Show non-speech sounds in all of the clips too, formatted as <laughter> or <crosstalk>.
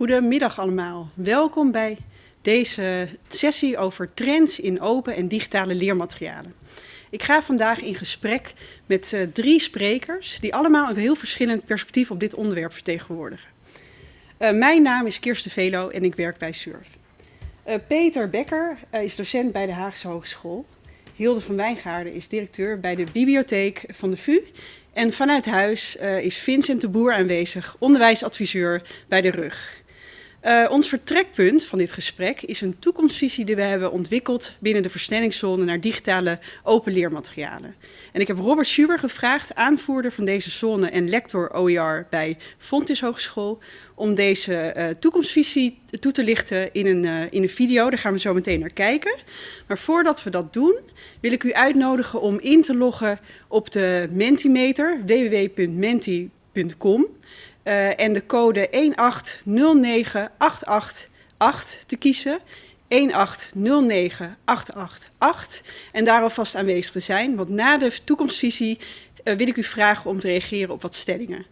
Goedemiddag allemaal. Welkom bij deze sessie over trends in open en digitale leermaterialen. Ik ga vandaag in gesprek met uh, drie sprekers die allemaal een heel verschillend perspectief op dit onderwerp vertegenwoordigen. Uh, mijn naam is Kirsten Velo en ik werk bij SURF. Uh, Peter Becker is docent bij de Haagse Hogeschool. Hilde van Wijngaarden is directeur bij de bibliotheek van de VU. En vanuit huis is Vincent de Boer aanwezig, onderwijsadviseur bij de RUG. Uh, ons vertrekpunt van dit gesprek is een toekomstvisie die we hebben ontwikkeld binnen de versnellingszone naar digitale open leermaterialen. En ik heb Robert Schuber gevraagd, aanvoerder van deze zone en lector OER bij Fontis Hogeschool, om deze uh, toekomstvisie toe te lichten in een, uh, in een video. Daar gaan we zo meteen naar kijken. Maar voordat we dat doen, wil ik u uitnodigen om in te loggen op de Mentimeter, www.menti.com. Uh, en de code 1809888 te kiezen. 1809888 en daar alvast aanwezig te zijn. Want na de toekomstvisie uh, wil ik u vragen om te reageren op wat stellingen.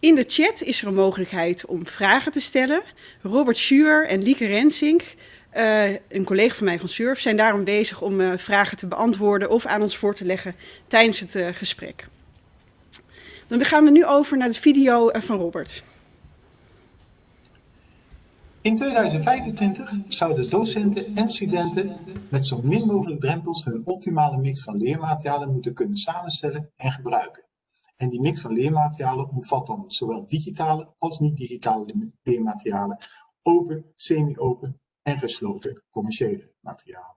In de chat is er een mogelijkheid om vragen te stellen. Robert Schuur en Lieke Rensink, uh, een collega van mij van Surf, zijn daarom bezig om vragen te beantwoorden of aan ons voor te leggen tijdens het gesprek. Dan gaan we nu over naar de video van Robert. In 2025 zouden docenten en studenten met zo min mogelijk drempels hun optimale mix van leermaterialen moeten kunnen samenstellen en gebruiken. En die mix van leermaterialen omvat dan zowel digitale als niet-digitale leermaterialen, open, semi-open en gesloten commerciële materialen.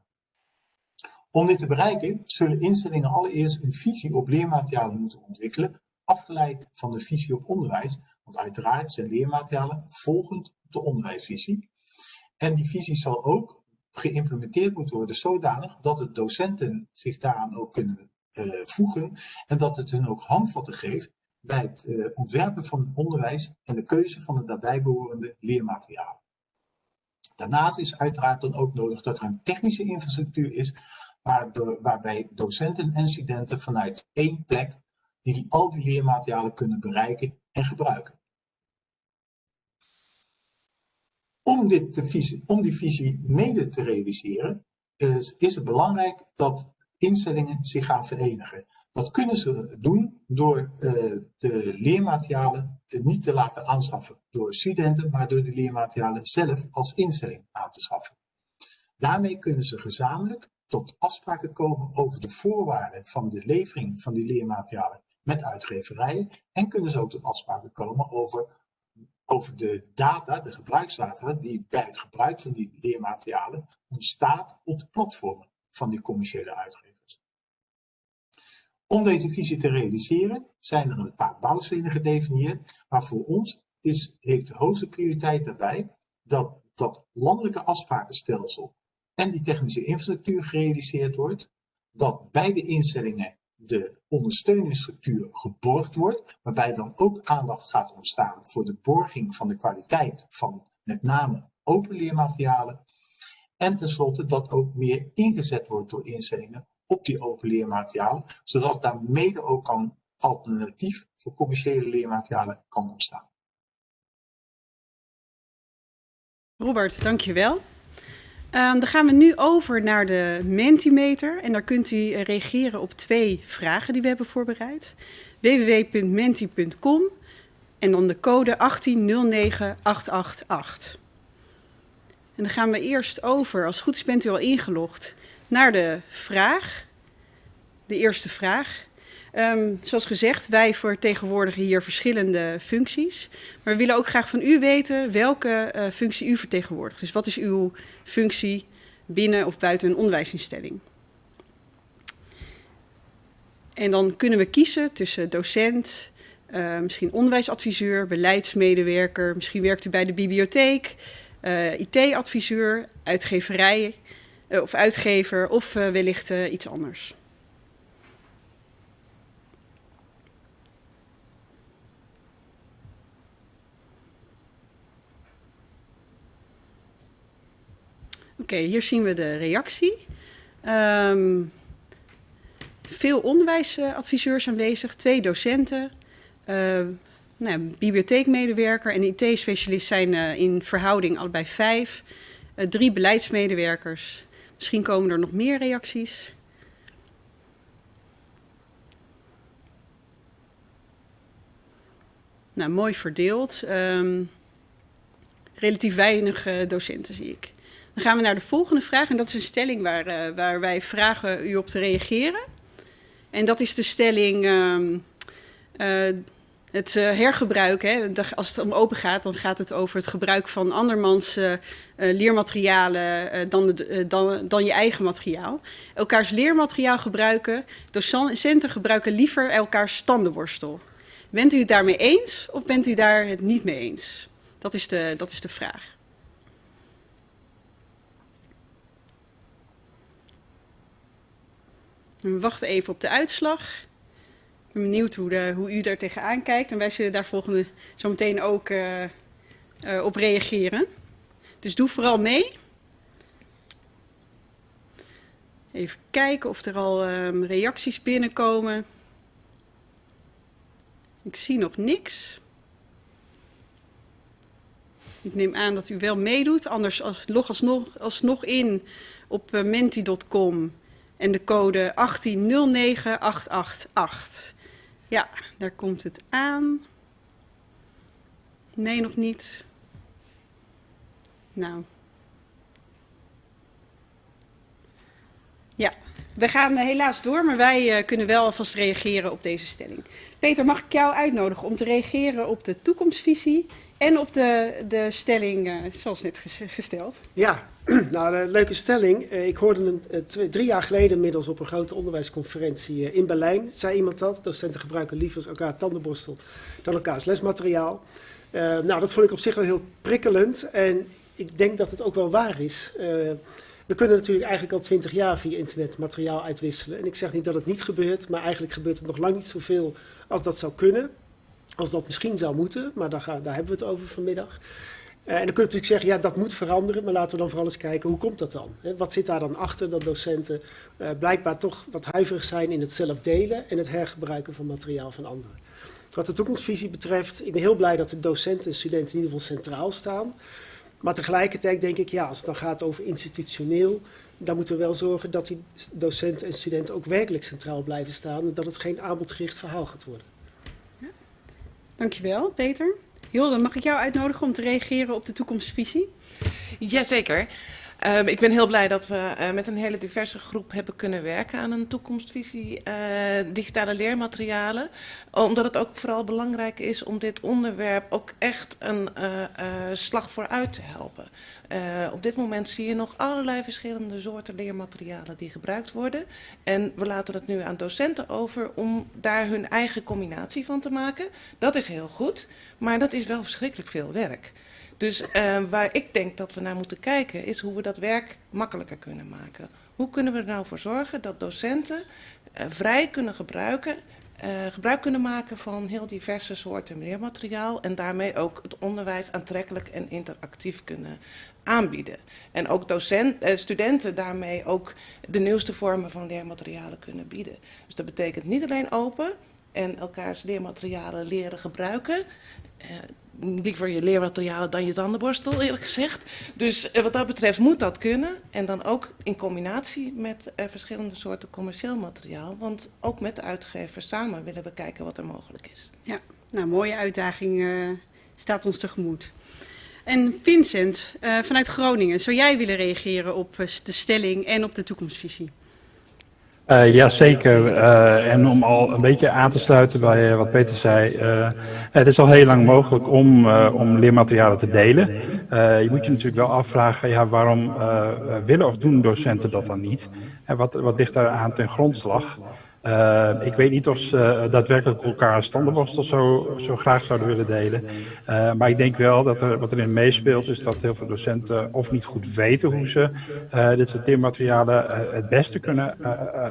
Om dit te bereiken zullen instellingen allereerst een visie op leermaterialen moeten ontwikkelen afgeleid van de visie op onderwijs, want uiteraard zijn leermaterialen volgend op de onderwijsvisie. En die visie zal ook geïmplementeerd moeten worden zodanig dat de docenten zich daaraan ook kunnen uh, voegen en dat het hun ook handvatten geeft bij het uh, ontwerpen van onderwijs en de keuze van de daarbij behorende leermaterialen. Daarnaast is uiteraard dan ook nodig dat er een technische infrastructuur is waarbij docenten en studenten vanuit één plek die al die leermaterialen kunnen bereiken en gebruiken. Om, dit visie, om die visie mede te realiseren, is, het belangrijk dat instellingen zich gaan verenigen. Dat kunnen ze doen door uh, de leermaterialen niet te laten aanschaffen door studenten, maar door de leermaterialen zelf als instelling aan te schaffen. Daarmee kunnen ze gezamenlijk tot afspraken komen over de voorwaarden van de levering van die leermaterialen met uitgeverijen en kunnen ze ook tot afspraken komen over, over de data, de gebruiksdata, die bij het gebruik van die leermaterialen ontstaat op de platformen van die commerciële uitgevers. Om deze visie te realiseren zijn er een paar bouwstenen gedefinieerd, maar voor ons is, heeft de hoogste prioriteit daarbij dat dat landelijke afsprakenstelsel en die technische infrastructuur gerealiseerd wordt, dat beide instellingen de ondersteuningsstructuur geborgd wordt, waarbij dan ook aandacht gaat ontstaan voor de borging van de kwaliteit van met name open leermaterialen. En tenslotte dat ook meer ingezet wordt door instellingen op die open leermaterialen, zodat daar mede ook kan alternatief voor commerciële leermaterialen kan ontstaan. Robert, dankjewel. Um, dan gaan we nu over naar de Mentimeter en daar kunt u reageren op twee vragen die we hebben voorbereid. www.menti.com en dan de code 1809888. En dan gaan we eerst over, als goed is bent u al ingelogd, naar de vraag. De eerste vraag. Um, zoals gezegd, wij vertegenwoordigen hier verschillende functies. Maar we willen ook graag van u weten welke uh, functie u vertegenwoordigt. Dus wat is uw functie binnen of buiten een onderwijsinstelling? En dan kunnen we kiezen tussen docent, uh, misschien onderwijsadviseur, beleidsmedewerker. Misschien werkt u bij de bibliotheek, uh, IT-adviseur, uitgeverij of uitgever of wellicht iets anders. Okay, hier zien we de reactie. Um, veel onderwijsadviseurs aanwezig, twee docenten, uh, nou, bibliotheekmedewerker en IT-specialist zijn in verhouding allebei vijf. drie beleidsmedewerkers. Misschien komen er nog meer reacties. Nou, mooi verdeeld. Um, relatief weinig docenten zie ik. Dan gaan we naar de volgende vraag. En dat is een stelling waar, uh, waar wij vragen u op te reageren. En dat is de stelling... Uh, het hergebruik, hè, als het om open gaat, dan gaat het over het gebruik van andermans leermaterialen dan, dan, dan je eigen materiaal. Elkaars leermateriaal gebruiken. Docenten gebruiken liever elkaars standenborstel. Bent u het daarmee eens of bent u daar het niet mee eens? Dat is de, dat is de vraag. We wachten even op de uitslag. Ik ben benieuwd hoe, de, hoe u daar tegenaan kijkt. En wij zullen daar volgende zo meteen ook uh, uh, op reageren. Dus doe vooral mee. Even kijken of er al um, reacties binnenkomen. Ik zie nog niks. Ik neem aan dat u wel meedoet. Anders als, log alsnog, alsnog in op uh, menti.com en de code 1809888. Ja, daar komt het aan. Nee, nog niet. Nou. Ja, we gaan helaas door, maar wij uh, kunnen wel alvast reageren op deze stelling. Peter, mag ik jou uitnodigen om te reageren op de toekomstvisie en op de, de stelling uh, zoals net gesteld? Ja, <clears throat> nou, een leuke stelling. Ik hoorde twee, drie jaar geleden inmiddels op een grote onderwijsconferentie in Berlijn. Zei iemand dat, docenten gebruiken liever elkaar tandenborstel dan elkaars lesmateriaal. nou, dat vond ik op zich wel heel prikkelend en ik denk dat het ook wel waar is. We kunnen natuurlijk eigenlijk al twintig jaar via internet materiaal uitwisselen. En ik zeg niet dat het niet gebeurt, maar eigenlijk gebeurt het nog lang niet zoveel als dat zou kunnen. Als dat misschien zou moeten, maar daar, daar hebben we het over vanmiddag. Uh, en dan kun je natuurlijk zeggen, ja, dat moet veranderen, maar laten we dan vooral eens kijken, hoe komt dat dan? Wat zit daar dan achter dat docenten uh, blijkbaar toch wat huiverig zijn in het zelf delen en het hergebruiken van materiaal van anderen? Wat de toekomstvisie betreft, ik ben heel blij dat de docenten en studenten in ieder geval centraal staan. Maar tegelijkertijd denk ik, ja, als het dan gaat over institutioneel, dan moeten we wel zorgen dat die docenten en studenten ook werkelijk centraal blijven staan en dat het geen aanbodgericht verhaal gaat worden. Ja. Dankjewel, Peter. Hilde, mag ik jou uitnodigen om te reageren op de toekomstvisie? Jazeker. Um, ik ben heel blij dat we uh, met een hele diverse groep hebben kunnen werken aan een toekomstvisie uh, digitale leermaterialen. Omdat het ook vooral belangrijk is om dit onderwerp ook echt een uh, slag vooruit te helpen. op dit moment zie je nog allerlei verschillende soorten leermaterialen die gebruikt worden. En we laten het nu aan docenten over om daar hun eigen combinatie van te maken. Dat is heel goed, maar dat is wel verschrikkelijk veel werk. Dus uh, waar ik denk dat we naar moeten kijken is hoe we dat werk makkelijker kunnen maken. Hoe kunnen we er nou voor zorgen dat docenten uh, vrij kunnen gebruiken, uh, gebruik kunnen maken van heel diverse soorten leermateriaal en daarmee ook het onderwijs aantrekkelijk en interactief kunnen aanbieden. En ook docent, studenten daarmee ook de nieuwste vormen van leermaterialen kunnen bieden. Dus dat betekent niet alleen open en elkaars leermaterialen leren gebruiken liever je leermaterialen dan je tandenborstel, eerlijk gezegd. Dus eh, wat dat betreft moet dat kunnen. En dan ook in combinatie met uh, verschillende soorten commercieel materiaal. Want ook met de uitgevers samen willen we kijken wat er mogelijk is. Ja, nou, mooie uitdaging uh, staat ons tegemoet. En Vincent, vanuit Groningen, zou jij willen reageren op de stelling en op de toekomstvisie? Uh, ja, zeker. Uh, en om al een beetje aan te sluiten bij uh, wat Peter zei. het is al heel lang mogelijk om, om leermaterialen te delen. je moet je natuurlijk wel afvragen, ja, waarom willen of doen docenten dat dan niet? En wat, wat ligt daar aan ten grondslag? Uh, ik weet niet of ze daadwerkelijk elkaar standaardborstel zo, zo graag zouden willen delen. Uh, maar ik denk wel dat er wat erin meespeelt is dat heel veel docenten of niet goed weten hoe ze dit soort leermaterialen het beste kunnen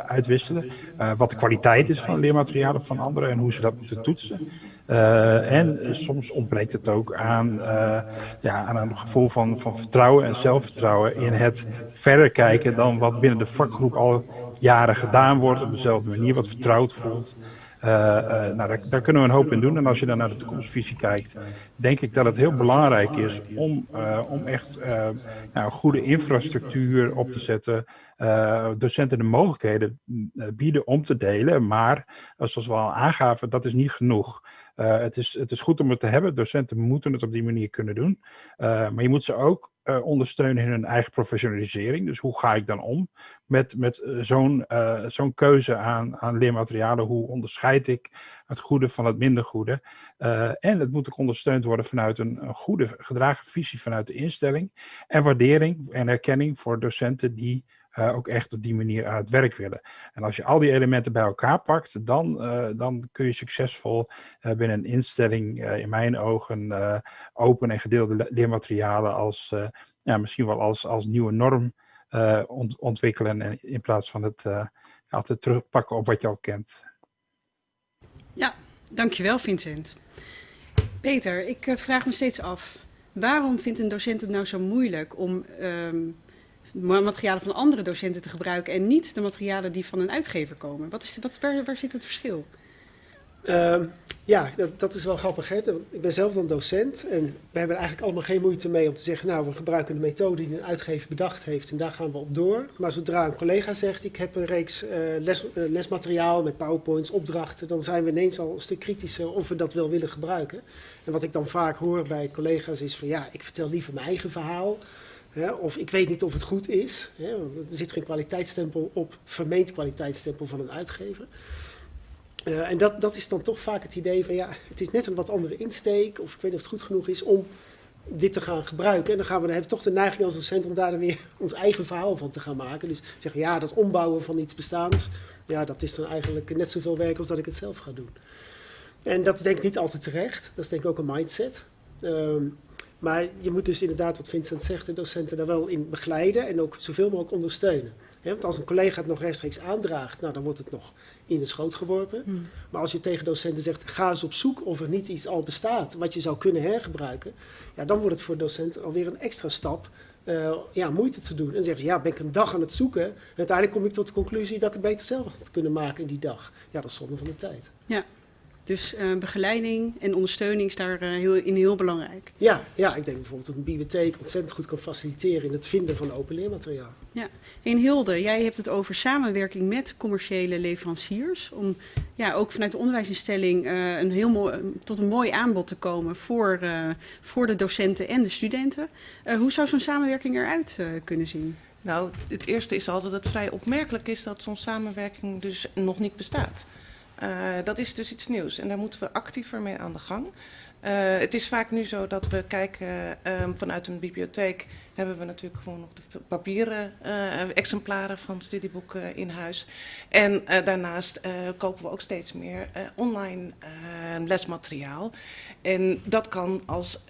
uitwisselen. wat de kwaliteit is van leermaterialen van anderen en hoe ze dat moeten toetsen. Uh, en soms ontbreekt het ook aan, uh, ja, aan een gevoel van, van vertrouwen en zelfvertrouwen in het verder kijken dan wat binnen de vakgroep al jaren gedaan wordt op dezelfde manier, wat vertrouwd voelt. nou, daar, kunnen we een hoop in doen. En als je dan naar de toekomstvisie kijkt, denk ik dat het heel belangrijk is om, om echt nou, goede infrastructuur op te zetten. docenten de mogelijkheden bieden om te delen. Maar zoals we al aangaven, dat is niet genoeg. Uh, het, is, het is goed om het te hebben. Docenten moeten het op die manier kunnen doen. Uh, maar je moet ze ook uh, ondersteunen in hun eigen professionalisering. Dus hoe ga ik dan om met, met zo'n zo'n keuze aan, aan leermaterialen? Hoe onderscheid ik het goede van het minder goede? en het moet ook ondersteund worden vanuit een, een goede gedragen visie vanuit de instelling. En waardering en erkenning voor docenten die uh, ook echt op die manier aan het werk willen. En als je al die elementen bij elkaar pakt, dan, uh, dan kun je succesvol uh, binnen een instelling, in mijn ogen, open en gedeelde leermaterialen als, ja, misschien wel als, als nieuwe norm ont ontwikkelen in plaats van het altijd terugpakken op wat je al kent. Ja, dankjewel Vincent. Peter, ik vraag me steeds af, waarom vindt een docent het nou zo moeilijk om um, materialen van andere docenten te gebruiken en niet de materialen die van een uitgever komen? Wat is, wat, waar, zit het verschil? Uh, ja, dat, dat, is wel grappig. Ik ben zelf dan docent en we hebben er eigenlijk allemaal geen moeite mee om te zeggen, nou, we gebruiken de methode die een uitgever bedacht heeft en daar gaan we op door. Maar zodra een collega zegt, ik heb een reeks uh, les, uh, lesmateriaal met powerpoints, opdrachten, dan zijn we ineens al een stuk kritischer of we dat wel willen gebruiken. En wat ik dan vaak hoor bij collega's is van, ja, ik vertel liever mijn eigen verhaal of ik weet niet of het goed is. er zit geen kwaliteitsstempel op, vermeend kwaliteitsstempel van een uitgever. Uh, en dat, dat is dan toch vaak het idee van ja, het is net een wat andere insteek. Of ik weet niet of het goed genoeg is om dit te gaan gebruiken. En dan gaan we dan hebben we toch de neiging als docent om daar dan weer <laughs> ons eigen verhaal van te gaan maken. Dus zeggen ja, dat ombouwen van iets bestaans, ja, dat is dan eigenlijk net zoveel werk als dat ik het zelf ga doen. En dat is denk ik niet altijd terecht. Dat is denk ik ook een mindset. Um, maar je moet dus inderdaad, wat Vincent zegt, de docenten daar wel in begeleiden en ook zoveel mogelijk ondersteunen. want als een collega het nog rechtstreeks aandraagt, nou, dan wordt het nog in de schoot geworpen. Hmm. Maar als je tegen docenten zegt, ga eens op zoek of er niet iets al bestaat wat je zou kunnen hergebruiken, ja, dan wordt het voor docenten alweer een extra stap uh, ja, moeite te doen. En dan zeggen ze, ja, ben ik een dag aan het zoeken. En uiteindelijk kom ik tot de conclusie dat ik het beter zelf had kunnen maken in die dag. Ja, dat is zonde van de tijd. Ja, dus uh, begeleiding en ondersteuning is daar uh, heel, in heel belangrijk. Ja, ja, ik denk bijvoorbeeld dat een bibliotheek ontzettend goed kan faciliteren in het vinden van open leermateriaal. Ja, en Hilde, jij hebt het over samenwerking met commerciële leveranciers. Om ja, ook vanuit de onderwijsinstelling uh, een heel mooi, tot een mooi aanbod te komen voor, voor de docenten en de studenten. hoe zou zo'n samenwerking eruit kunnen zien? Nou, het eerste is al dat het vrij opmerkelijk is dat zo'n samenwerking dus nog niet bestaat. Uh, dat is dus iets nieuws en daar moeten we actiever mee aan de gang. Uh, het is vaak nu zo dat we kijken um, vanuit een bibliotheek hebben we natuurlijk gewoon nog de papieren uh, exemplaren van studieboeken in huis. En daarnaast kopen we ook steeds meer online lesmateriaal. En dat kan als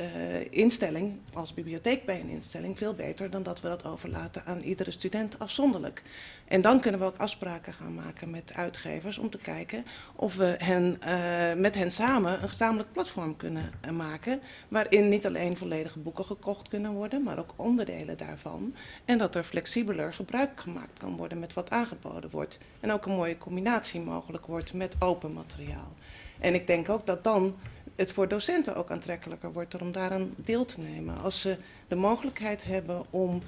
instelling, als bibliotheek bij een instelling, veel beter dan dat we dat overlaten aan iedere student afzonderlijk. En dan kunnen we ook afspraken gaan maken met uitgevers om te kijken of we hen, met hen samen een gezamenlijk platform kunnen maken. Waarin niet alleen volledige boeken gekocht kunnen worden, maar ook onderdelen daarvan. En dat er flexibeler gebruik gemaakt kan worden met wat aangeboden wordt. En ook een mooie combinatie mogelijk wordt met open materiaal. En ik denk ook dat dan het voor docenten ook aantrekkelijker wordt om daaraan deel te nemen. Als ze de mogelijkheid hebben om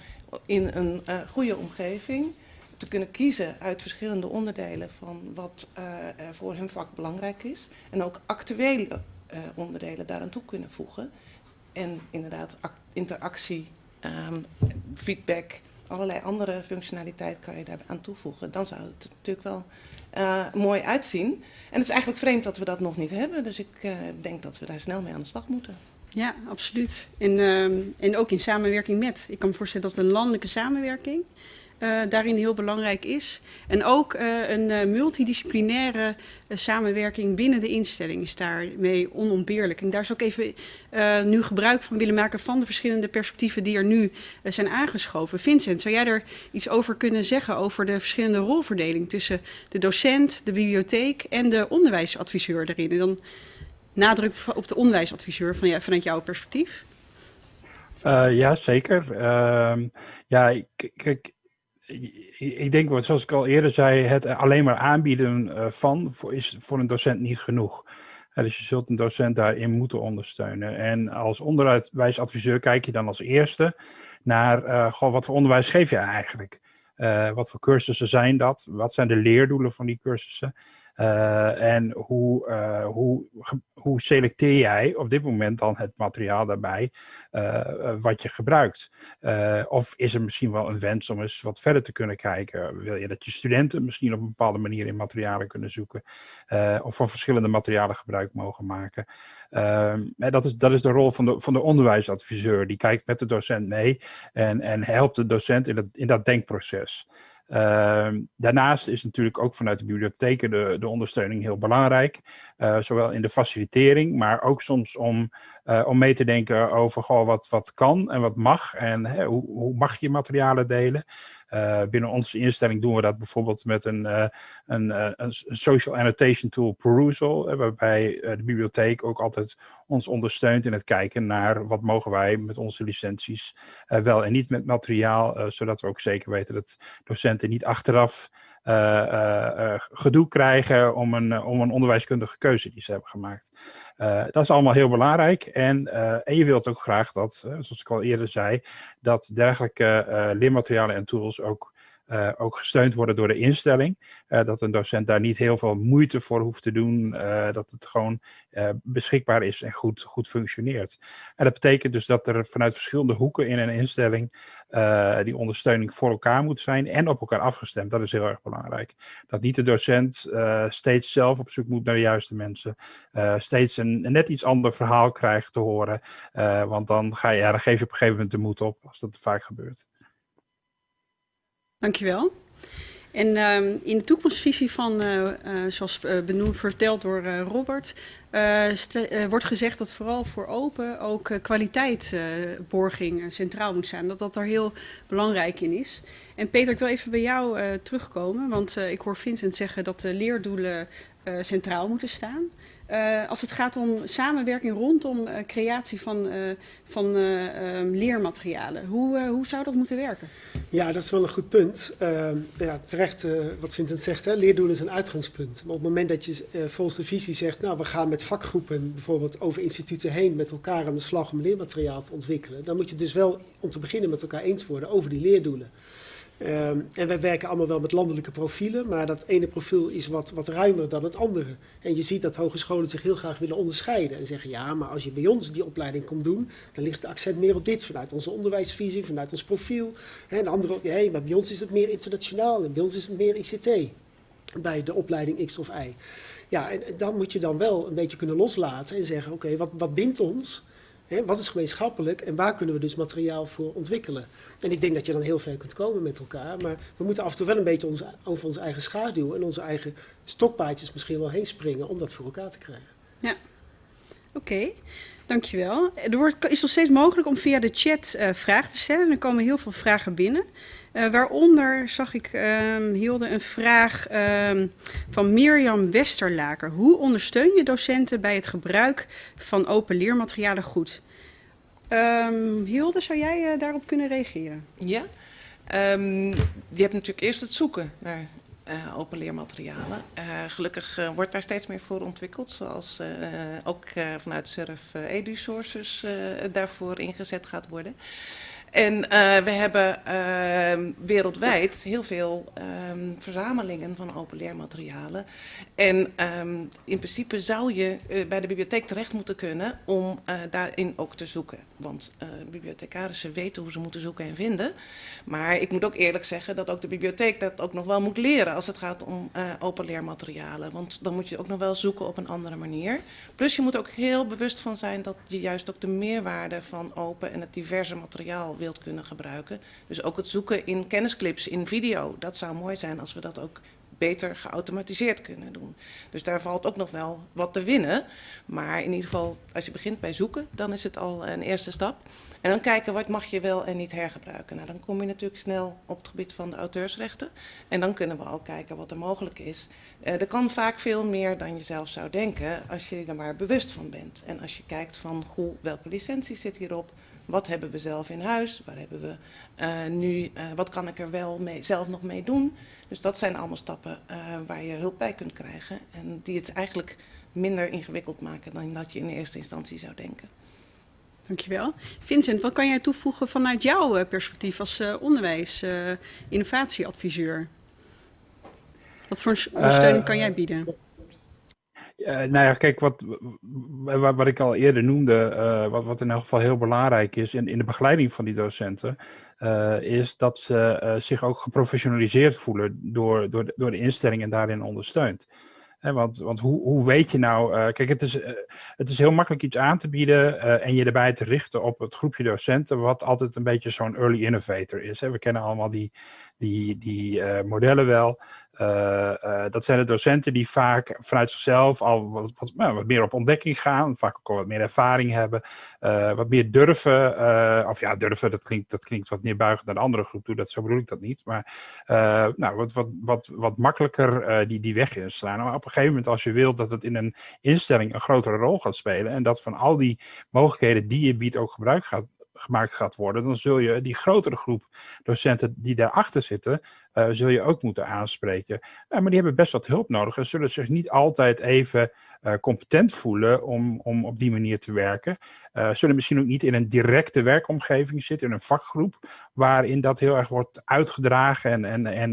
in een uh, goede omgeving te kunnen kiezen uit verschillende onderdelen van wat uh, voor hun vak belangrijk is. En ook actuele uh, onderdelen daaraan toe kunnen voegen. En inderdaad interactie um, feedback, allerlei andere functionaliteit kan je daar aan toevoegen. Dan zou het natuurlijk wel mooi uitzien. En het is eigenlijk vreemd dat we dat nog niet hebben. Dus ik denk dat we daar snel mee aan de slag moeten. Ja, absoluut. En, uh, en ook in samenwerking met. Ik kan me voorstellen dat een landelijke samenwerking daarin heel belangrijk is. En ook uh, een uh, multidisciplinaire samenwerking binnen de instelling is daarmee onontbeerlijk. En daar zou ik even nu gebruik van willen maken van de verschillende perspectieven die er nu zijn aangeschoven. Vincent, zou jij er iets over kunnen zeggen over de verschillende rolverdeling tussen de docent, de bibliotheek en de onderwijsadviseur erin? En dan nadruk op de onderwijsadviseur van, vanuit jouw perspectief. ja, zeker. Ehm, ja, kijk ik denk, zoals ik al eerder zei, het alleen maar aanbieden van is voor een docent niet genoeg. dus je zult een docent daarin moeten ondersteunen. En als onderwijsadviseur kijk je dan als eerste naar, goh, wat voor onderwijs geef je eigenlijk? wat voor cursussen zijn dat? Wat zijn de leerdoelen van die cursussen? Uh, en hoe, uh, hoe, hoe selecteer jij op dit moment dan het materiaal daarbij uh, wat je gebruikt? of is er misschien wel een wens om eens wat verder te kunnen kijken? Wil je dat je studenten misschien op een bepaalde manier in materialen kunnen zoeken? of van verschillende materialen gebruik mogen maken? Ehm, dat, is, dat is de rol van de, van de onderwijsadviseur. Die kijkt met de docent mee en, en helpt de docent in dat, in dat denkproces. Uh, daarnaast is natuurlijk ook vanuit de bibliotheken de, de ondersteuning heel belangrijk. Uh, zowel in de facilitering, maar ook soms om, uh, om mee te denken over goh, wat, wat kan en wat mag. En hè, hoe, hoe mag je materialen delen. Uh, binnen onze instelling doen we dat bijvoorbeeld met een, een, een, social annotation tool Perusal, waarbij de bibliotheek ook altijd ons ondersteunt in het kijken naar wat mogen wij met onze licenties wel en niet met materiaal, zodat we ook zeker weten dat docenten niet achteraf gedoe krijgen om een, om een onderwijskundige keuze die ze hebben gemaakt. dat is allemaal heel belangrijk en, en je wilt ook graag dat, zoals ik al eerder zei, dat dergelijke leermaterialen en tools ook uh, ook gesteund worden door de instelling. Uh, dat een docent daar niet heel veel moeite voor hoeft te doen. Uh, dat het gewoon beschikbaar is en goed, goed functioneert. En dat betekent dus dat er vanuit verschillende hoeken in een instelling die ondersteuning voor elkaar moet zijn en op elkaar afgestemd. Dat is heel erg belangrijk. Dat niet de docent steeds zelf op zoek moet naar de juiste mensen. steeds een, net iets ander verhaal krijgt te horen. want dan, ga je, ja, dan geef je op een gegeven moment de moed op als dat vaak gebeurt. Dankjewel. En uh, in de toekomstvisie van, uh, uh, zoals uh, benoemd, verteld door Robert, wordt gezegd dat vooral voor open ook kwaliteitsborging centraal moet zijn. Dat dat er heel belangrijk in is. En Peter, ik wil even bij jou terugkomen, want ik hoor Vincent zeggen dat de leerdoelen centraal moeten staan. Uh, als het gaat om samenwerking rondom uh, creatie van, uh, van ehm, leermaterialen, hoe, hoe zou dat moeten werken? Ja, dat is wel een goed punt. Ehm, ja, terecht wat Vincent zegt, hè, leerdoelen is een uitgangspunt. Maar op het moment dat je volgens de visie zegt, nou we gaan met vakgroepen bijvoorbeeld over instituten heen met elkaar aan de slag om leermateriaal te ontwikkelen, dan moet je dus wel om te beginnen met elkaar eens worden over die leerdoelen. Um, en wij werken allemaal wel met landelijke profielen, maar dat ene profiel is wat, wat ruimer dan het andere. En je ziet dat hogescholen zich heel graag willen onderscheiden en zeggen, ja, maar als je bij ons die opleiding komt doen, dan ligt de accent meer op dit, vanuit onze onderwijsvisie, vanuit ons profiel. En andere, ja, maar bij ons is het meer internationaal en bij ons is het meer ICT, bij de opleiding X of Y. Ja, en dan moet je dan wel een beetje kunnen loslaten en zeggen, oké, wat, wat bindt ons? Hè, wat is gemeenschappelijk en waar kunnen we dus materiaal voor ontwikkelen? En ik denk dat je dan heel ver kunt komen met elkaar. Maar we moeten af en toe wel een beetje ons, over onze eigen schaduw en onze eigen stokpaadjes misschien wel heen springen om dat voor elkaar te krijgen. Ja, oké. Dankjewel. Er wordt, is nog steeds mogelijk om via de chat uh, vragen te stellen. Er komen heel veel vragen binnen. Uh, waaronder zag ik, um, Hilde, een vraag um, van Mirjam Westerlaker. Hoe ondersteun je docenten bij het gebruik van open leermaterialen goed? Um, Hilde, zou jij uh, daarop kunnen reageren? Ja, je hebt natuurlijk eerst het zoeken naar uh, open leermaterialen. Gelukkig wordt daar steeds meer voor ontwikkeld, zoals ook vanuit SURF EduSources daarvoor ingezet gaat worden. En uh, we hebben uh, wereldwijd heel veel um, verzamelingen van open leermaterialen. En um, in principe zou je uh, bij de bibliotheek terecht moeten kunnen om daarin ook te zoeken. Want bibliothecarissen weten hoe ze moeten zoeken en vinden. Maar ik moet ook eerlijk zeggen dat ook de bibliotheek dat ook nog wel moet leren als het gaat om open leermaterialen. Want dan moet je ook nog wel zoeken op een andere manier. Plus je moet ook heel bewust van zijn dat je juist ook de meerwaarde van open en het diverse materiaal wilt kunnen gebruiken. Dus ook het zoeken in kennisclips, in video. Dat zou mooi zijn als we dat ook beter geautomatiseerd kunnen doen. Dus daar valt ook nog wel wat te winnen. Maar in ieder geval, als je begint bij zoeken, dan is het al een eerste stap. En dan kijken wat mag je wel en niet hergebruiken. Nou, dan kom je natuurlijk snel op het gebied van de auteursrechten. En dan kunnen we al kijken wat er mogelijk is. Uh, er kan vaak veel meer dan je zelf zou denken als je er maar bewust van bent. En als je kijkt van hoe, welke licenties zit hierop, Wat hebben we zelf in huis? Waar hebben we uh, nu, uh, wat kan ik er wel mee, zelf nog mee doen? Dus dat zijn allemaal stappen waar je hulp bij kunt krijgen. En die het eigenlijk minder ingewikkeld maken dan dat je in eerste instantie zou denken. Dankjewel. Vincent, wat kan jij toevoegen vanuit jouw perspectief als onderwijs-innovatieadviseur? wat voor ondersteuning kan jij bieden? Uh, nou ja, kijk, wat, wat, wat ik al eerder noemde, uh, wat, wat in elk geval heel belangrijk is in, in de begeleiding van die docenten, uh, is dat ze zich ook geprofessionaliseerd voelen door, door, door de instelling en daarin ondersteund. Want want hoe, hoe weet je nou, kijk, het is, het is heel makkelijk iets aan te bieden en je erbij te richten op het groepje docenten, wat altijd een beetje zo'n early innovator is. We kennen allemaal die, die, die modellen wel. Uh, uh, dat zijn de docenten die vaak vanuit zichzelf al wat, nou, wat meer op ontdekking gaan, vaak ook al wat meer ervaring hebben, uh, wat meer durven, of ja, durven, dat klinkt, dat klinkt wat neerbuigend naar de andere groep toe, dat, zo bedoel ik dat niet, maar nou, wat, wat, wat, wat makkelijker die, die weg inslaan. Maar op een gegeven moment, als je wilt dat het in een instelling een grotere rol gaat spelen en dat van al die mogelijkheden die je biedt ook gebruik gaat, gemaakt gaat worden, dan zul je die grotere groep docenten die daarachter zitten, uh, zul je ook moeten aanspreken. Uh, maar die hebben best wat hulp nodig en zullen zich niet altijd even uh, competent voelen om, om op die manier te werken. zullen misschien ook niet in een directe werkomgeving zitten, in een vakgroep, waarin dat heel erg wordt uitgedragen en, en, en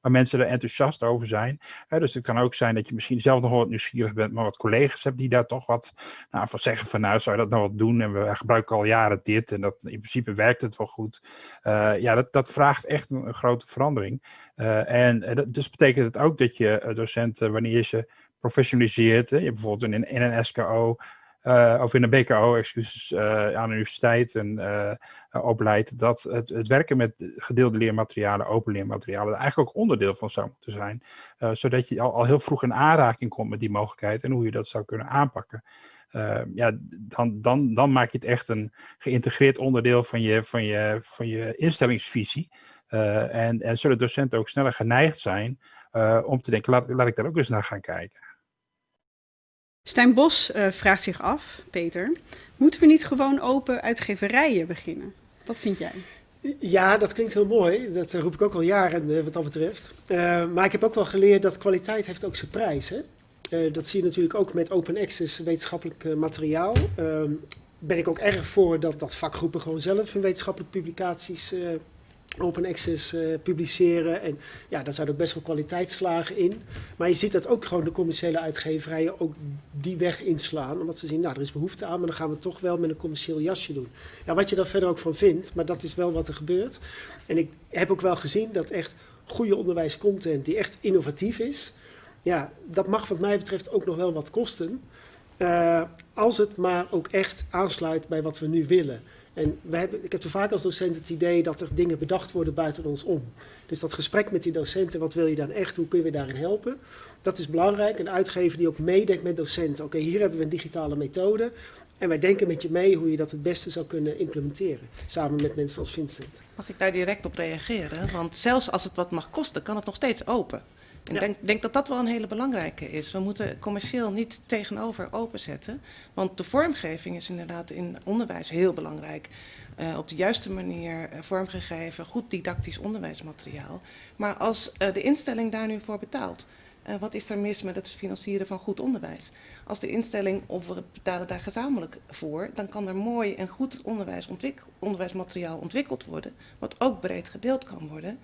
waar mensen er enthousiast over zijn. dus het kan ook zijn dat je misschien zelf nog wat nieuwsgierig bent, maar wat collega's hebt die daar toch wat nou, van zeggen van nou, zou je dat nou wat doen? En we gebruiken al jaren dit en dat in principe werkt het wel goed. ja, dat, dat vraagt echt een, een groot verandering. Uh, en uh, dus betekent het ook dat je uh, docenten, wanneer je ze professionaliseert, je bijvoorbeeld in, in een SKO of in een BKO, excuses, aan de universiteit en opleidt, dat het, het, werken met gedeelde leermaterialen, open leermaterialen, er eigenlijk ook onderdeel van zou moeten zijn. zodat je al, heel vroeg in aanraking komt met die mogelijkheid en hoe je dat zou kunnen aanpakken. Ja, dan, dan, dan maak je het echt een geïntegreerd onderdeel van je, van je, van je instellingsvisie. Uh, en, en zullen docenten ook sneller geneigd zijn uh, om te denken, laat, laat ik daar ook eens naar gaan kijken. Stijn Bos uh, vraagt zich af, Peter, moeten we niet gewoon open uitgeverijen beginnen? Wat vind jij? Ja, dat klinkt heel mooi. Dat roep ik ook al jaren wat dat betreft. maar ik heb ook wel geleerd dat kwaliteit heeft ook zijn prijs. Hè? dat zie je natuurlijk ook met open access wetenschappelijk materiaal. Ehm, ben ik ook erg voor dat, dat vakgroepen gewoon zelf hun wetenschappelijke publicaties open access uh, publiceren. En ja, daar zijn ook best wel kwaliteitsslagen in. Maar je ziet dat ook gewoon de commerciële uitgeverijen ook die weg inslaan. Omdat ze zien, nou, er is behoefte aan, maar dan gaan we toch wel met een commercieel jasje doen. Ja, wat je daar verder ook van vindt, maar dat is wel wat er gebeurt. En ik heb ook wel gezien dat echt goede onderwijscontent die echt innovatief is... Ja, dat mag wat mij betreft ook nog wel wat kosten. Uh, als het maar ook echt aansluit bij wat we nu willen. En hebben, ik heb er vaak als docent het idee dat er dingen bedacht worden buiten ons om. Dus dat gesprek met die docenten, wat wil je dan echt, hoe kun je daarin helpen? Dat is belangrijk. Een uitgever die ook meedenkt met docenten. Oké, hier hebben we een digitale methode. En wij denken met je mee hoe je dat het beste zou kunnen implementeren. Samen met mensen als Vincent. Mag ik daar direct op reageren? Want zelfs als het wat mag kosten, kan het nog steeds open. Ik ja. denk, denk, dat dat wel een hele belangrijke is. We moeten commercieel niet tegenover openzetten. Want de vormgeving is inderdaad in onderwijs heel belangrijk. Uh, op de juiste manier uh, vormgegeven, goed didactisch onderwijsmateriaal. Maar als uh, de instelling daar nu voor betaalt, wat is er mis met het financieren van goed onderwijs? Als de instelling, of we betalen daar gezamenlijk voor, dan kan er mooi en goed onderwijs ontwikkel, onderwijsmateriaal ontwikkeld worden, wat ook breed gedeeld kan worden.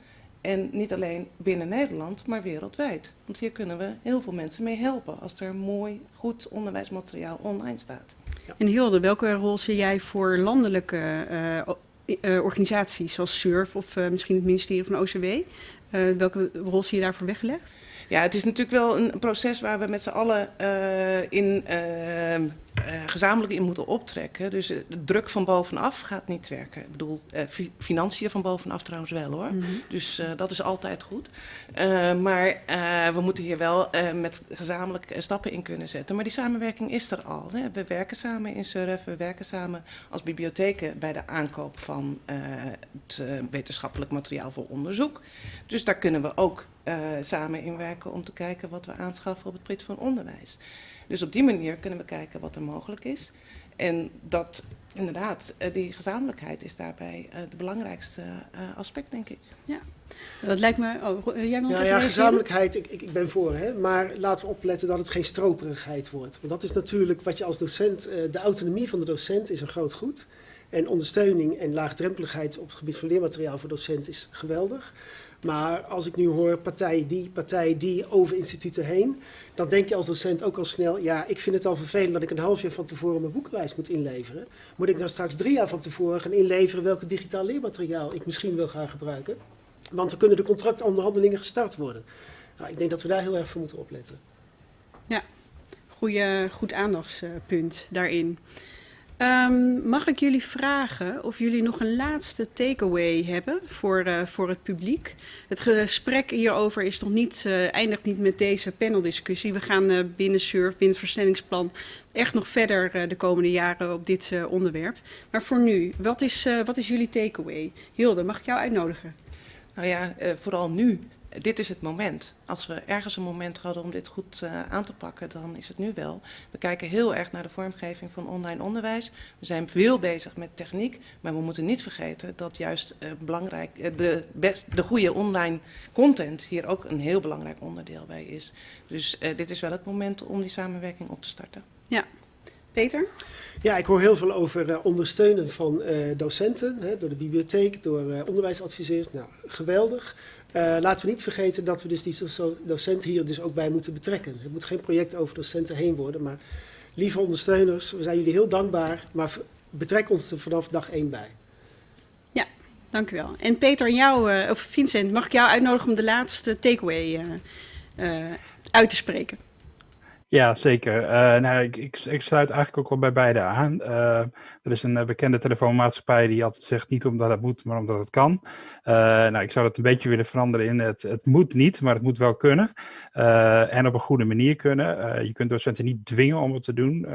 En niet alleen binnen Nederland, maar wereldwijd. Want hier kunnen we heel veel mensen mee helpen als er mooi, goed onderwijsmateriaal online staat. Ja. En Hilde, welke rol zie jij voor landelijke uh, uh, organisaties zoals SURF of uh, misschien het ministerie van OCW? welke rol zie je daarvoor weggelegd? Ja, het is natuurlijk wel een proces waar we met z'n allen in gezamenlijk in moeten optrekken. Dus uh, de druk van bovenaf gaat niet werken. Ik bedoel, uh, fi financiën van bovenaf trouwens wel hoor. Mm -hmm. Dus dat is altijd goed. maar we moeten hier wel met gezamenlijk stappen in kunnen zetten. Maar die samenwerking is er al. Hè. We werken samen in SURF, we werken samen als bibliotheken bij de aankoop van het wetenschappelijk materiaal voor onderzoek. Dus daar kunnen we ook samen in werken om te kijken wat we aanschaffen op het prit van onderwijs. Dus op die manier kunnen we kijken wat er mogelijk is. En dat inderdaad, eh, die gezamenlijkheid is daarbij uh, de belangrijkste uh, aspect, denk ik. Ja, dat lijkt me. Oh, jij nog ja, ja, gezamenlijkheid, ik, ik, ben voor, hè, maar laten we opletten dat het geen stroperigheid wordt. Want dat is natuurlijk wat je als docent, de autonomie van de docent is een groot goed. En ondersteuning en laagdrempeligheid op het gebied van leermateriaal voor docenten is geweldig. Maar als ik nu hoor partij die, partij die over instituten heen, dan denk je als docent ook al snel, ja, ik vind het al vervelend dat ik een half jaar van tevoren mijn boekenlijst moet inleveren. Moet ik dan straks drie jaar van tevoren gaan inleveren welke digitaal leermateriaal ik misschien wil gaan gebruiken? Want dan kunnen de contractonderhandelingen gestart worden. Nou, ik denk dat we daar heel erg voor moeten opletten. Ja, goeie, goed aandachtspunt daarin. Um, mag ik jullie vragen of jullie nog een laatste takeaway hebben voor, uh, voor het publiek? Het gesprek hierover is nog niet, uh, eindigt niet met deze paneldiscussie. We gaan uh, binnen SURF, binnen het versnellingsplan, echt nog verder de komende jaren op dit onderwerp. Maar voor nu, wat is, wat is jullie takeaway? Hilde, mag ik jou uitnodigen? Nou ja, vooral nu dit is het moment. Als we ergens een moment hadden om dit goed uh, aan te pakken, dan is het nu wel. We kijken heel erg naar de vormgeving van online onderwijs. We zijn veel bezig met techniek, maar we moeten niet vergeten dat juist uh, belangrijk, uh, de, best, de goede online content hier ook een heel belangrijk onderdeel bij is. Dus dit is wel het moment om die samenwerking op te starten. Ja, Peter? Ja, ik hoor heel veel over uh, ondersteunen van uh, docenten, hè, door de bibliotheek, door uh, onderwijsadviseurs. Nou, geweldig. Uh, laten we niet vergeten dat we dus die docenten hier dus ook bij moeten betrekken. Het moet geen project over docenten heen worden, maar lieve ondersteuners, we zijn jullie heel dankbaar, maar betrek ons er vanaf dag één bij. Ja, dank u wel. En Peter, jou, uh, of Vincent, mag ik jou uitnodigen om de laatste takeaway uh, uit te spreken? Ja, zeker. Uh, nou, ik, ik, sluit eigenlijk ook wel bij beide aan. Uh, er is een bekende telefoonmaatschappij die altijd zegt niet omdat het moet, maar omdat het kan. Uh, nou, ik zou dat een beetje willen veranderen in het, het moet niet, maar het moet wel kunnen. en op een goede manier kunnen. je kunt docenten niet dwingen om het te doen,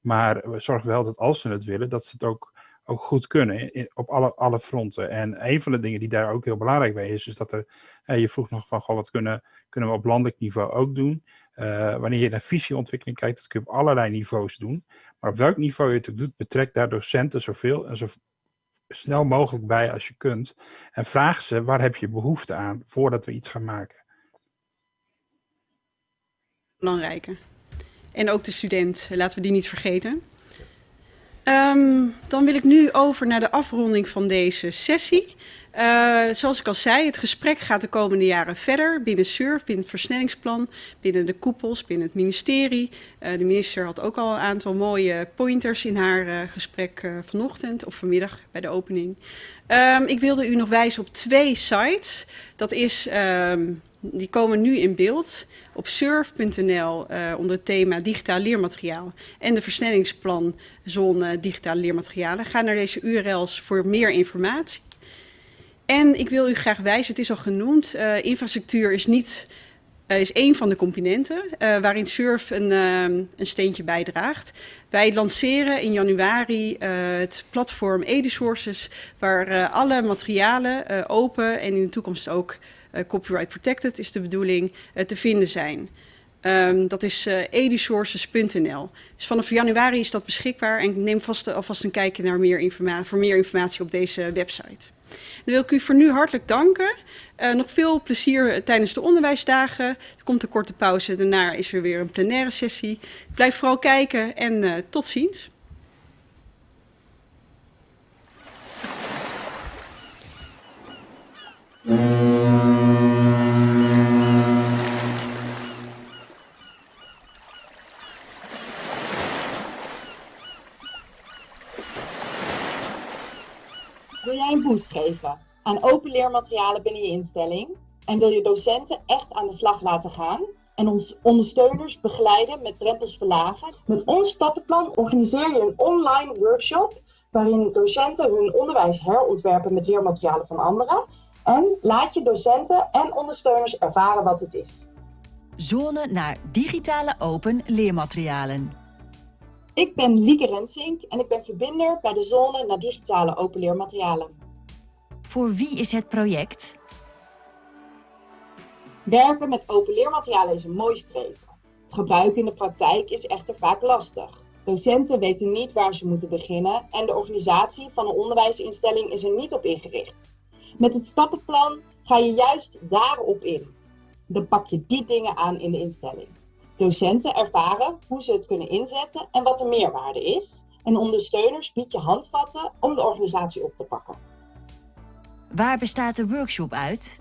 maar zorg wel dat als ze het willen, dat ze het ook, ook goed kunnen op alle, alle fronten. En een van de dingen die daar ook heel belangrijk bij is, is dat er, je vroeg nog van, goh, wat kunnen, kunnen we op landelijk niveau ook doen? Uh, wanneer je naar visieontwikkeling kijkt, dat kun je op allerlei niveaus doen. Maar op welk niveau je het ook doet, betrek daar docenten zoveel en zo snel mogelijk bij als je kunt. En vraag ze, waar heb je behoefte aan voordat we iets gaan maken? Belangrijke. En ook de student, laten we die niet vergeten. Um, dan wil ik nu over naar de afronding van deze sessie. Uh, zoals ik al zei, het gesprek gaat de komende jaren verder binnen SURF, binnen het versnellingsplan, binnen de koepels, binnen het ministerie. Uh, de minister had ook al een aantal mooie pointers in haar uh, gesprek vanochtend of vanmiddag bij de opening. Um, ik wilde u nog wijzen op twee sites. Dat is, um, die komen nu in beeld op surf.nl onder het thema digitaal leermateriaal en de versnellingsplan zone digitale leermaterialen. Ga naar deze URL's voor meer informatie. En ik wil u graag wijzen, het is al genoemd, uh, infrastructuur is niet uh, is één van de componenten uh, waarin SURF een, een, steentje bijdraagt. Wij lanceren in januari het platform EduSources, waar alle materialen open en in de toekomst ook copyright protected is de bedoeling te vinden zijn. Um, dat is uh, edusources.nl. Dus vanaf januari is dat beschikbaar en neem vast alvast een kijkje naar meer informatie, voor meer informatie op deze website. Dan wil ik u voor nu hartelijk danken. Uh, nog veel plezier tijdens de onderwijsdagen. Er komt een korte pauze, daarna is er weer een plenaire sessie. Blijf vooral kijken en tot ziens. Boost geven aan open leermaterialen binnen je instelling? En wil je docenten echt aan de slag laten gaan? En ons ondersteuners begeleiden met drempels verlagen? Met ons stappenplan organiseer je een online workshop waarin docenten hun onderwijs herontwerpen met leermaterialen van anderen. En laat je docenten en ondersteuners ervaren wat het is. Zone naar digitale open leermaterialen. Ik ben Lieke Rensink en ik ben verbinder bij de Zone naar digitale open leermaterialen. Voor wie is het project? Werken met open leermaterialen is een mooi streven. Het gebruiken in de praktijk is echter vaak lastig. Docenten weten niet waar ze moeten beginnen en de organisatie van een onderwijsinstelling is er niet op ingericht. Met het stappenplan ga je juist daarop in. Dan pak je die dingen aan in de instelling. Docenten ervaren hoe ze het kunnen inzetten en wat de meerwaarde is. En ondersteuners bied je handvatten om de organisatie op te pakken. Waar bestaat de workshop uit?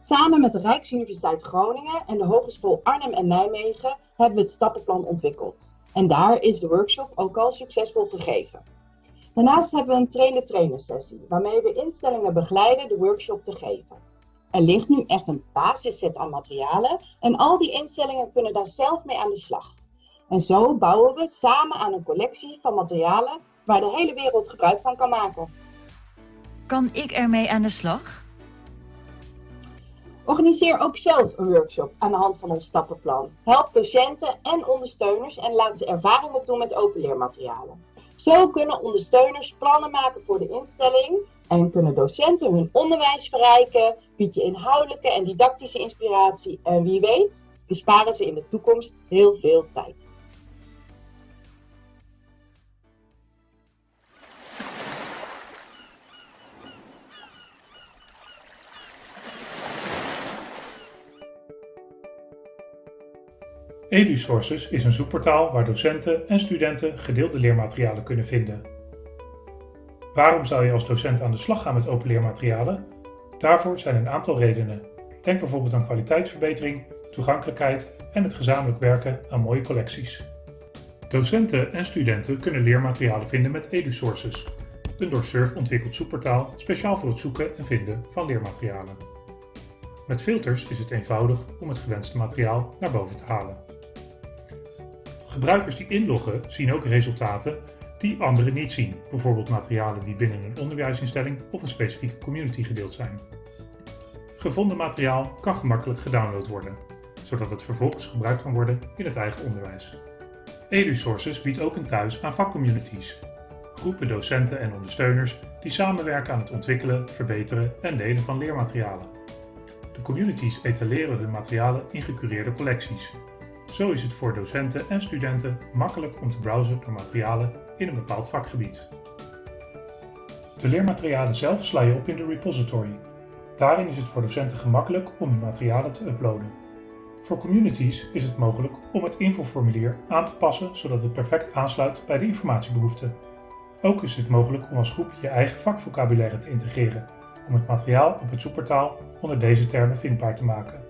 Samen met de Rijksuniversiteit Groningen en de Hogeschool Arnhem en Nijmegen hebben we het stappenplan ontwikkeld. En daar is de workshop ook al succesvol gegeven. Daarnaast hebben we een trainer-trainer sessie, waarmee we instellingen begeleiden de workshop te geven. Er ligt nu echt een basisset aan materialen en al die instellingen kunnen daar zelf mee aan de slag. En zo bouwen we samen aan een collectie van materialen waar de hele wereld gebruik van kan maken. Kan ik ermee aan de slag? Organiseer ook zelf een workshop aan de hand van ons stappenplan. Help docenten en ondersteuners en laat ze ervaring opdoen met open leermaterialen. Zo kunnen ondersteuners plannen maken voor de instelling en kunnen docenten hun onderwijs verrijken, bied je inhoudelijke en didactische inspiratie en wie weet besparen ze in de toekomst heel veel tijd. EduSources is een zoekportaal waar docenten en studenten gedeelde leermaterialen kunnen vinden. Waarom zou je als docent aan de slag gaan met open leermaterialen? Daarvoor zijn een aantal redenen. Denk bijvoorbeeld aan kwaliteitsverbetering, toegankelijkheid en het gezamenlijk werken aan mooie collecties. Docenten en studenten kunnen leermaterialen vinden met EduSources, een door SURF ontwikkeld zoekportaal speciaal voor het zoeken en vinden van leermaterialen. Met filters is het eenvoudig om het gewenste materiaal naar boven te halen. Gebruikers die inloggen zien ook resultaten die anderen niet zien, bijvoorbeeld materialen die binnen een onderwijsinstelling of een specifieke community gedeeld zijn. Gevonden materiaal kan gemakkelijk gedownload worden, zodat het vervolgens gebruikt kan worden in het eigen onderwijs. EduSources biedt ook een thuis aan vakcommunities, groepen docenten en ondersteuners die samenwerken aan het ontwikkelen, verbeteren en delen van leermaterialen. De communities etaleren hun materialen in gecureerde collecties. Zo is het voor docenten en studenten makkelijk om te browsen door materialen in een bepaald vakgebied. De leermaterialen zelf sla je op in de repository. Daarin is het voor docenten gemakkelijk om hun materialen te uploaden. Voor communities is het mogelijk om het infoformulier aan te passen zodat het perfect aansluit bij de informatiebehoeften. Ook is het mogelijk om als groep je eigen vakvocabulaire te integreren, om het materiaal op het zoekportaal onder deze termen vindbaar te maken.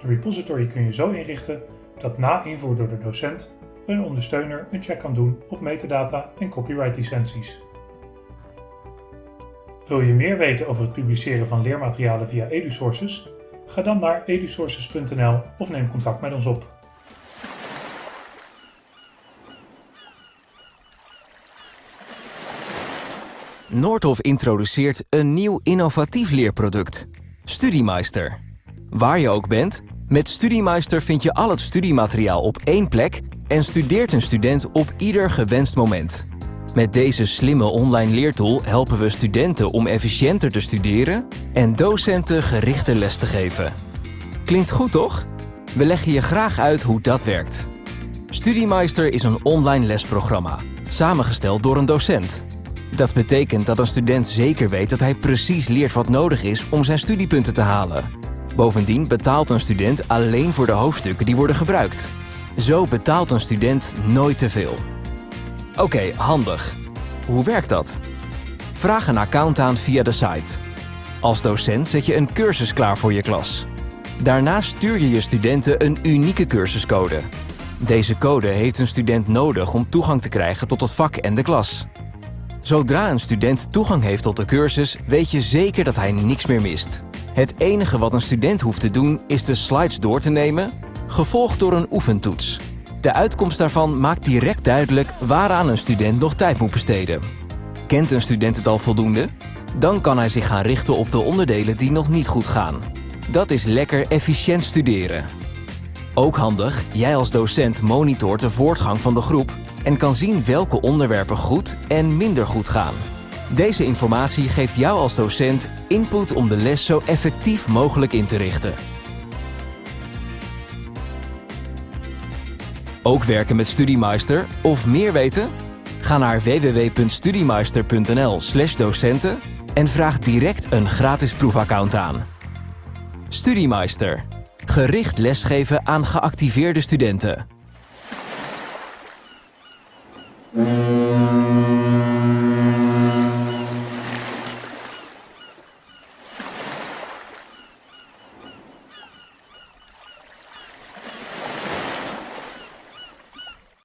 De repository kun je zo inrichten dat na invoer door de docent een ondersteuner een check kan doen op metadata en copyright licenties. Wil je meer weten over het publiceren van leermaterialen via EduSources? Ga dan naar edusources.nl of neem contact met ons op. Noordhof introduceert een nieuw innovatief leerproduct, Studiemeister. Waar je ook bent, met Studiemeister vind je al het studiemateriaal op één plek en studeert een student op ieder gewenst moment. Met deze slimme online leertool helpen we studenten om efficiënter te studeren en docenten gerichte les te geven. Klinkt goed toch? We leggen je graag uit hoe dat werkt. Studiemeister is een online lesprogramma, samengesteld door een docent. Dat betekent dat een student zeker weet dat hij precies leert wat nodig is om zijn studiepunten te halen. Bovendien betaalt een student alleen voor de hoofdstukken die worden gebruikt. Zo betaalt een student nooit te veel. Oké, handig. Hoe werkt dat? Vraag een account aan via de site. Als docent zet je een cursus klaar voor je klas. Daarna stuur je je studenten een unieke cursuscode. Deze code heeft een student nodig om toegang te krijgen tot het vak en de klas. Zodra een student toegang heeft tot de cursus, weet je zeker dat hij niks meer mist. Het enige wat een student hoeft te doen is de slides door te nemen, gevolgd door een oefentoets. De uitkomst daarvan maakt direct duidelijk waaraan een student nog tijd moet besteden. Kent een student het al voldoende? Dan kan hij zich gaan richten op de onderdelen die nog niet goed gaan. Dat is lekker efficiënt studeren. Ook handig, jij als docent monitort de voortgang van de groep en kan zien welke onderwerpen goed en minder goed gaan. Deze informatie geeft jou als docent input om de les zo effectief mogelijk in te richten. Ook werken met StudyMeister of meer weten? Ga naar www.studymeister.nl/docenten en vraag direct een gratis proefaccount aan. StudyMeister. Gericht lesgeven aan geactiveerde studenten.